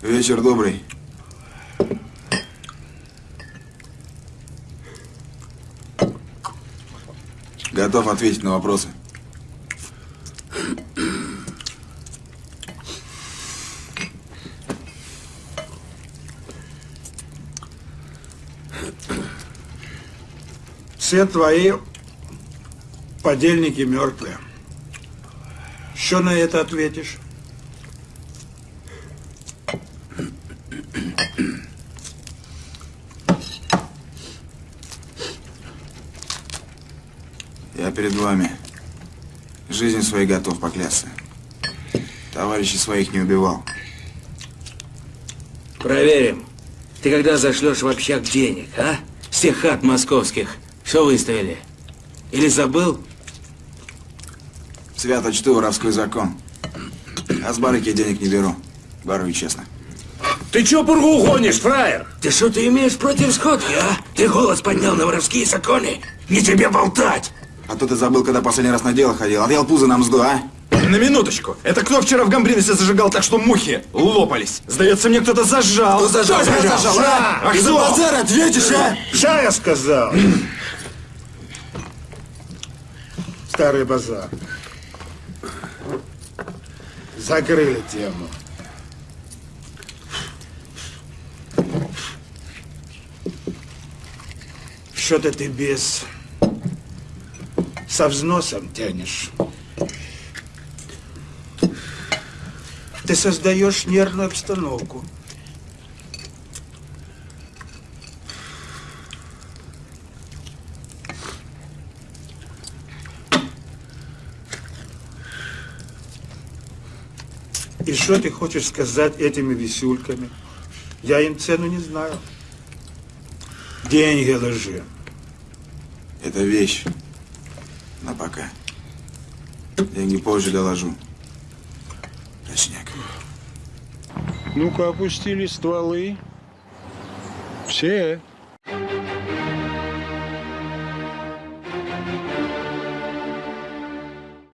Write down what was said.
Вечер добрый. Готов ответить на вопросы. Все твои подельники мертвые. Что на это ответишь? Я перед вами жизнь своей готов поклясться. Товарищей своих не убивал. Проверим. Ты когда зашлешь в общак денег, а? С тех хат московских. Что выставили? Или забыл? Свято чту воровской закон. А с барыки денег не беру. Барую честно. Ты чё пургу гонишь, фраер? Ты что ты имеешь против сходки, а? Ты голос поднял на воровские законы? Не тебе болтать! А то ты забыл, когда последний раз на дело ходил. Отъел пузо нам мзду, а? На минуточку. Это кто вчера в Гамбриносе зажигал так, что мухи лопались? Сдается мне, кто-то зажал. Кто зажал? Кто Зажал, зажал, а? а? Ах, Ты за кто? базар ответишь, а? Ша я сказал. Старый базар. Закрыли тему. Что-то ты без... Со взносом тянешь. Ты создаешь нервную обстановку. И что ты хочешь сказать этими висюльками? Я им цену не знаю. Деньги ложи. Это вещь. На пока. Деньги позже доложу. Точняк. Ну-ка, опустили стволы. Все.